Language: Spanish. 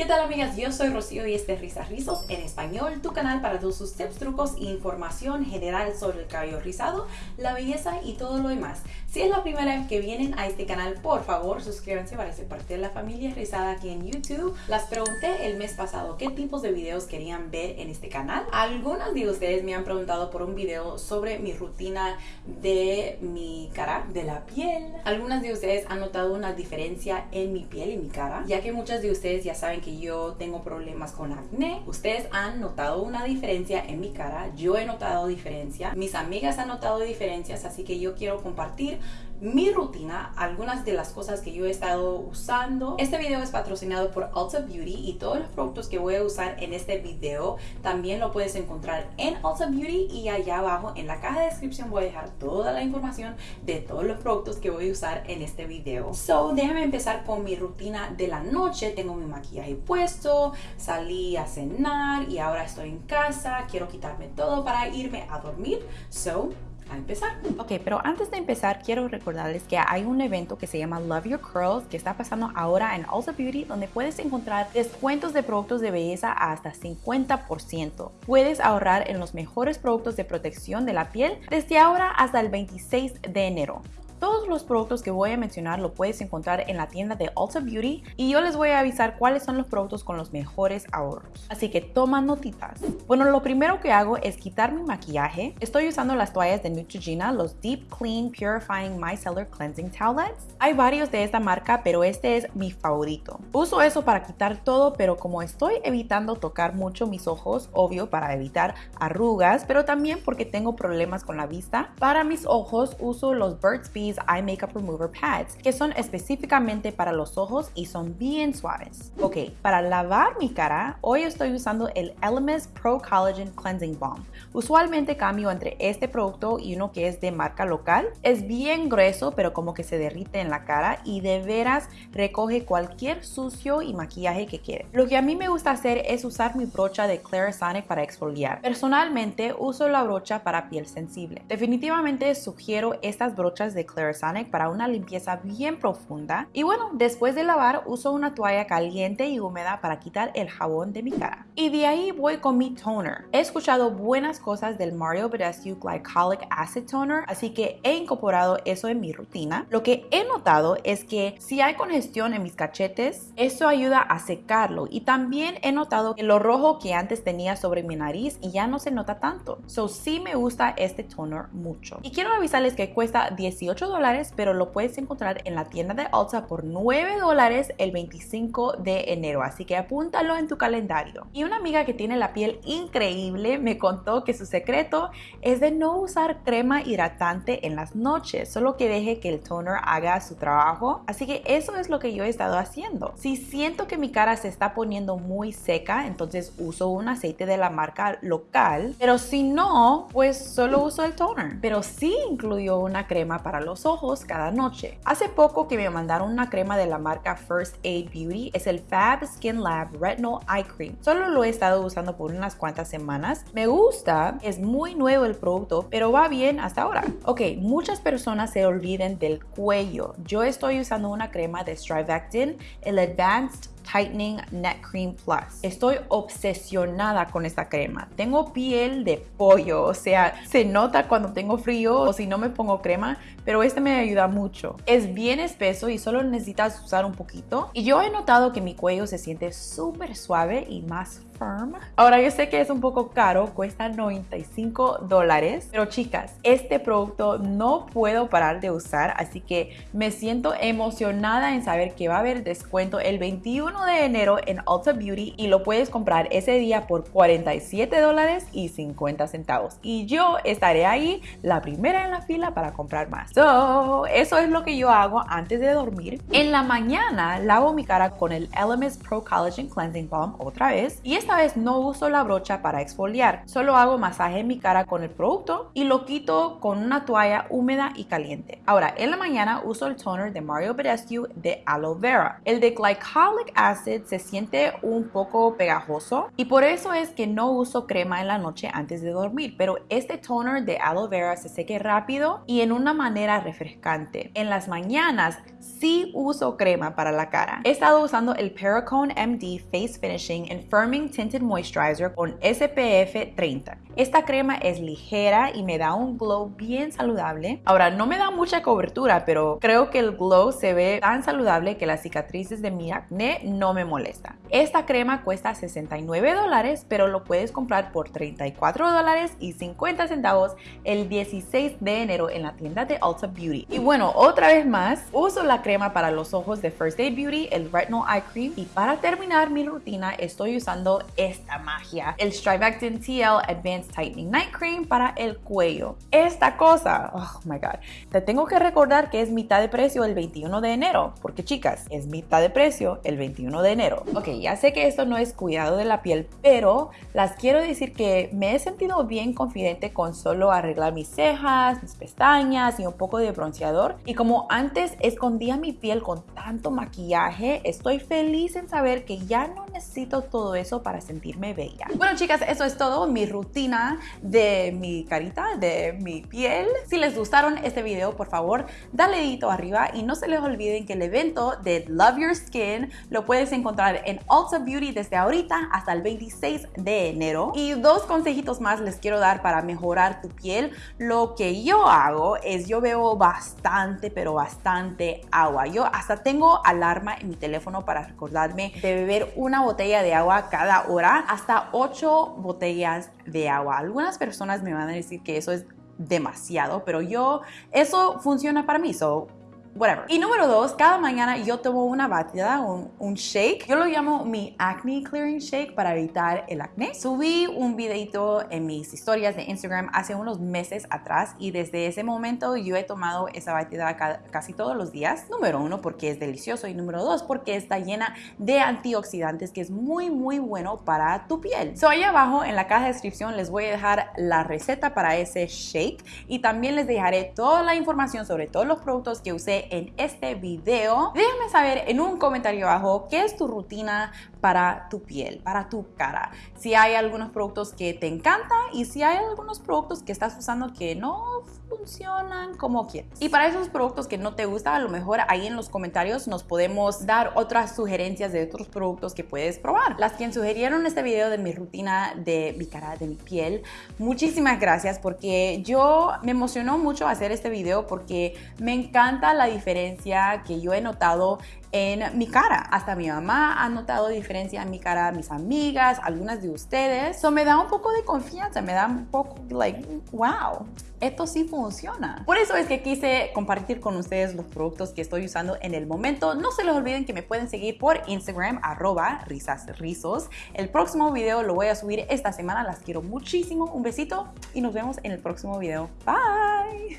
¿Qué tal amigas? Yo soy Rocío y este es Risas Rizos en español, tu canal para todos sus tips, trucos e información general sobre el cabello rizado, la belleza y todo lo demás. Si es la primera vez que vienen a este canal, por favor suscríbanse para ser parte de la familia rizada aquí en YouTube. Las pregunté el mes pasado qué tipos de videos querían ver en este canal. Algunas de ustedes me han preguntado por un video sobre mi rutina de mi cara, de la piel. Algunas de ustedes han notado una diferencia en mi piel y mi cara, ya que muchas de ustedes ya saben que yo tengo problemas con acné. Ustedes han notado una diferencia en mi cara, yo he notado diferencia, mis amigas han notado diferencias, así que yo quiero compartir mi rutina, algunas de las cosas que yo he estado usando. Este video es patrocinado por Ulta Beauty y todos los productos que voy a usar en este video también lo puedes encontrar en Ulta Beauty y allá abajo en la caja de descripción voy a dejar toda la información de todos los productos que voy a usar en este video. So, déjame empezar con mi rutina de la noche. Tengo mi maquillaje puesto, salí a cenar y ahora estoy en casa. Quiero quitarme todo para irme a dormir. So, a empezar. Ok, pero antes de empezar quiero recordarles que hay un evento que se llama Love Your Curls que está pasando ahora en Ulta Beauty donde puedes encontrar descuentos de productos de belleza hasta 50%. Puedes ahorrar en los mejores productos de protección de la piel desde ahora hasta el 26 de enero. Todos los productos que voy a mencionar lo puedes encontrar en la tienda de Ulta Beauty y yo les voy a avisar cuáles son los productos con los mejores ahorros. Así que toma notitas. Bueno, lo primero que hago es quitar mi maquillaje. Estoy usando las toallas de Neutrogena, los Deep Clean Purifying Micellar Cleansing Towelettes. Hay varios de esta marca, pero este es mi favorito. Uso eso para quitar todo, pero como estoy evitando tocar mucho mis ojos, obvio para evitar arrugas, pero también porque tengo problemas con la vista, para mis ojos uso los Burt's Bees Eye Makeup Remover Pads, que son específicamente para los ojos y son bien suaves. Ok, para lavar mi cara, hoy estoy usando el Elemis Pro Collagen Cleansing Balm. Usualmente cambio entre este producto y uno que es de marca local. Es bien grueso, pero como que se derrite en la cara y de veras recoge cualquier sucio y maquillaje que quiere. Lo que a mí me gusta hacer es usar mi brocha de Clarisonic para exfoliar. Personalmente uso la brocha para piel sensible. Definitivamente sugiero estas brochas de Clarisonic Clarisonic para una limpieza bien profunda. Y bueno, después de lavar uso una toalla caliente y húmeda para quitar el jabón de mi cara. Y de ahí voy con mi toner. He escuchado buenas cosas del Mario Badescu Glycolic Acid Toner, así que he incorporado eso en mi rutina. Lo que he notado es que si hay congestión en mis cachetes, esto ayuda a secarlo. Y también he notado que lo rojo que antes tenía sobre mi nariz y ya no se nota tanto. So sí me gusta este toner mucho. Y quiero avisarles que cuesta 18 dólares, pero lo puedes encontrar en la tienda de Ulta por 9 dólares el 25 de enero, así que apúntalo en tu calendario. Y una amiga que tiene la piel increíble me contó que su secreto es de no usar crema hidratante en las noches, solo que deje que el toner haga su trabajo. Así que eso es lo que yo he estado haciendo. Si siento que mi cara se está poniendo muy seca, entonces uso un aceite de la marca local, pero si no, pues solo uso el toner. Pero sí incluyo una crema para los ojos cada noche. Hace poco que me mandaron una crema de la marca First Aid Beauty, es el Fab Skin Lab Retinol Eye Cream. Solo lo he estado usando por unas cuantas semanas. Me gusta, es muy nuevo el producto, pero va bien hasta ahora. Ok, muchas personas se olviden del cuello. Yo estoy usando una crema de Strivectin, el Advanced Tightening Net Cream Plus. Estoy obsesionada con esta crema. Tengo piel de pollo, o sea, se nota cuando tengo frío o si no me pongo crema, pero este me ayuda mucho. Es bien espeso y solo necesitas usar un poquito. Y yo he notado que mi cuello se siente súper suave y más Ahora yo sé que es un poco caro, cuesta 95 dólares, pero chicas, este producto no puedo parar de usar, así que me siento emocionada en saber que va a haber descuento el 21 de enero en Ulta Beauty y lo puedes comprar ese día por 47 dólares y 50 centavos. Y yo estaré ahí la primera en la fila para comprar más. So, eso es lo que yo hago antes de dormir. En la mañana lavo mi cara con el Elemis Pro Collagen Cleansing Balm otra vez y esta vez no uso la brocha para exfoliar, solo hago masaje en mi cara con el producto y lo quito con una toalla húmeda y caliente. Ahora, en la mañana uso el toner de Mario Badescu de aloe vera. El de Glycolic acid se siente un poco pegajoso y por eso es que no uso crema en la noche antes de dormir, pero este toner de aloe vera se seque rápido y en una manera refrescante. En las mañanas sí uso crema para la cara. He estado usando el Pericone MD Face Finishing Firming Moisturizer con SPF 30. Esta crema es ligera y me da un glow bien saludable. Ahora, no me da mucha cobertura, pero creo que el glow se ve tan saludable que las cicatrices de mi acné no me molestan. Esta crema cuesta 69 dólares, pero lo puedes comprar por 34 dólares y 50 centavos el 16 de enero en la tienda de Ulta Beauty. Y bueno, otra vez más, uso la crema para los ojos de First Day Beauty, el Retinol Eye Cream. Y para terminar mi rutina, estoy usando esta magia, el Strivectin TL Advanced Tightening Night Cream para el cuello. Esta cosa, oh my god, te tengo que recordar que es mitad de precio el 21 de enero, porque chicas, es mitad de precio el 21 de enero. Ok, ya sé que esto no es cuidado de la piel, pero las quiero decir que me he sentido bien confidente con solo arreglar mis cejas, mis pestañas y un poco de bronceador. Y como antes escondía mi piel con tanto maquillaje, estoy feliz en saber que ya no necesito todo eso para sentirme bella. Bueno chicas, eso es todo, mi rutina de mi carita, de mi piel. Si les gustaron este video, por favor, dale dedito arriba y no se les olviden que el evento de Love Your Skin lo puedes encontrar en Ulta Beauty desde ahorita hasta el 26 de enero. Y dos consejitos más les quiero dar para mejorar tu piel. Lo que yo hago es yo veo bastante, pero bastante agua. Yo hasta tengo alarma en mi teléfono para recordarme de beber una botella de agua cada hora, hasta 8 botellas de agua. Algunas personas me van a decir que eso es demasiado, pero yo, eso funciona para mí. Whatever. Y número dos, cada mañana yo tomo una batida, un, shake. Yo lo llamo mi acne clearing shake para evitar el acné. Subí un videito en mis historias de Instagram hace unos meses atrás y desde ese momento yo he tomado esa batida casi todos los días. Número uno, porque es delicioso y número dos, porque está llena de antioxidantes que es muy muy bueno para tu piel. So ahí abajo en la caja de descripción les voy a dejar la receta para ese shake y también les dejaré toda la información sobre todos los productos que usé en este video. Déjame saber en un comentario abajo qué es tu rutina para tu piel, para tu cara. Si hay algunos productos que te encantan y si hay algunos productos que estás usando que no funcionan como quieres. Y para esos productos que no te gustan, a lo mejor ahí en los comentarios nos podemos dar otras sugerencias de otros productos que puedes probar. Las quien sugirieron este video de mi rutina de mi cara, de mi piel, muchísimas gracias porque yo me emocionó mucho hacer este video porque me encanta la diferencia que yo he notado en mi cara. Hasta mi mamá ha notado diferencia en mi cara, mis amigas, algunas de ustedes. Eso me da un poco de confianza, me da un poco, like, wow, esto sí funciona. Por eso es que quise compartir con ustedes los productos que estoy usando en el momento. No se les olviden que me pueden seguir por Instagram, arroba risasrizos. El próximo video lo voy a subir esta semana. Las quiero muchísimo. Un besito y nos vemos en el próximo video. Bye.